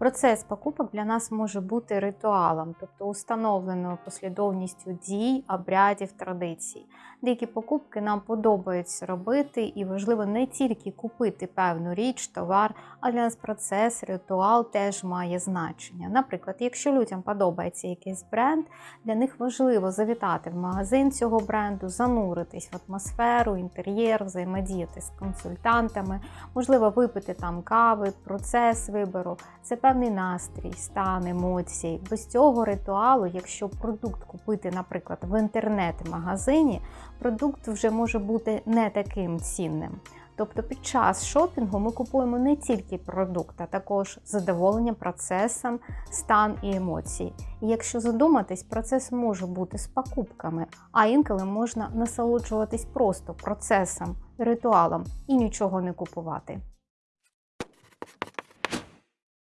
Процес покупок для нас може бути ритуалом, тобто установленою послідовністю дій, обрядів, традицій. Деякі покупки нам подобається робити, і важливо не тільки купити певну річ, товар, а для нас процес, ритуал теж має значення. Наприклад, якщо людям подобається якийсь бренд, для них важливо завітати в магазин цього бренду, зануритись в атмосферу, інтер'єр, взаємодіяти з консультантами, можливо, випити там кави, процес вибору. Це певний настрій, стан, емоції. Без цього ритуалу, якщо продукт купити, наприклад, в інтернет-магазині, продукт вже може бути не таким цінним. Тобто під час шопінгу ми купуємо не тільки продукт, а також задоволення процесом, стан і емоції. І якщо задуматись, процес може бути з покупками, а інколи можна насолоджуватись просто процесом, ритуалом і нічого не купувати.